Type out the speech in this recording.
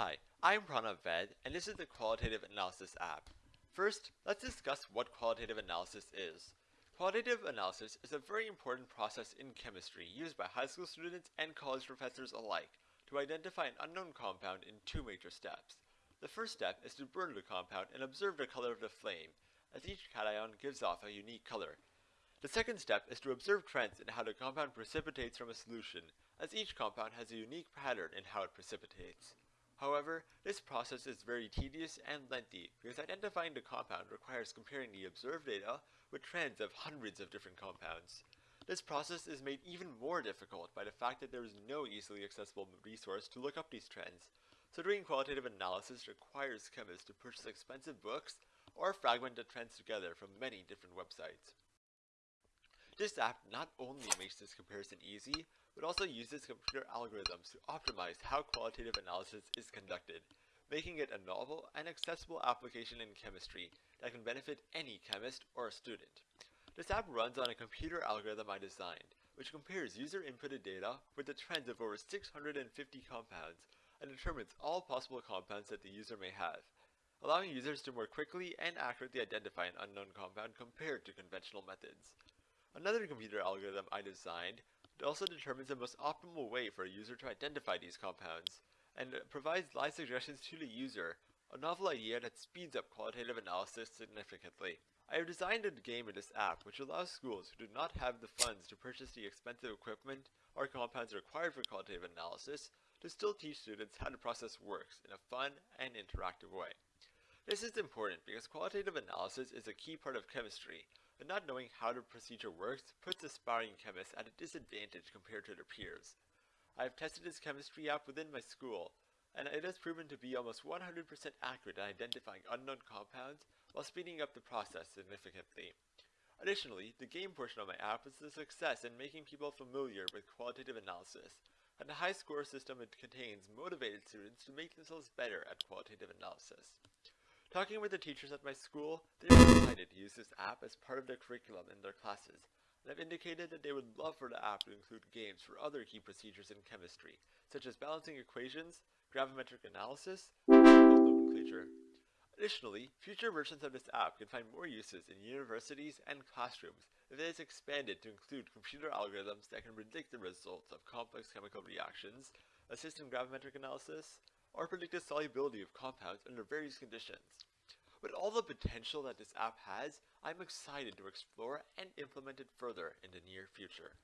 Hi, I'm Pranav Ved, and this is the Qualitative Analysis app. First, let's discuss what qualitative analysis is. Qualitative analysis is a very important process in chemistry used by high school students and college professors alike to identify an unknown compound in two major steps. The first step is to burn the compound and observe the color of the flame, as each cation gives off a unique color. The second step is to observe trends in how the compound precipitates from a solution, as each compound has a unique pattern in how it precipitates. However, this process is very tedious and lengthy because identifying the compound requires comparing the observed data with trends of hundreds of different compounds. This process is made even more difficult by the fact that there is no easily accessible resource to look up these trends, so doing qualitative analysis requires chemists to purchase expensive books or fragment the trends together from many different websites. This app not only makes this comparison easy, but also uses computer algorithms to optimize how qualitative analysis is conducted, making it a novel and accessible application in chemistry that can benefit any chemist or student. This app runs on a computer algorithm I designed, which compares user inputted data with the trends of over 650 compounds and determines all possible compounds that the user may have, allowing users to more quickly and accurately identify an unknown compound compared to conventional methods. Another computer algorithm I designed also determines the most optimal way for a user to identify these compounds, and provides live suggestions to the user, a novel idea that speeds up qualitative analysis significantly. I have designed a game in this app which allows schools who do not have the funds to purchase the expensive equipment or compounds required for qualitative analysis to still teach students how the process works in a fun and interactive way. This is important because qualitative analysis is a key part of chemistry, and not knowing how the procedure works puts aspiring chemists at a disadvantage compared to their peers. I have tested this chemistry app within my school, and it has proven to be almost 100% accurate at identifying unknown compounds while speeding up the process significantly. Additionally, the game portion of my app is a success in making people familiar with qualitative analysis, and the high score system it contains motivated students to make themselves better at qualitative analysis. Talking with the teachers at my school, they were excited to use this app as part of their curriculum in their classes, and have indicated that they would love for the app to include games for other key procedures in chemistry, such as balancing equations, gravimetric analysis, and nomenclature. Additionally, future versions of this app can find more uses in universities and classrooms if it is expanded to include computer algorithms that can predict the results of complex chemical reactions, assist in gravimetric analysis, or predict the solubility of compounds under various conditions. With all the potential that this app has, I'm excited to explore and implement it further in the near future.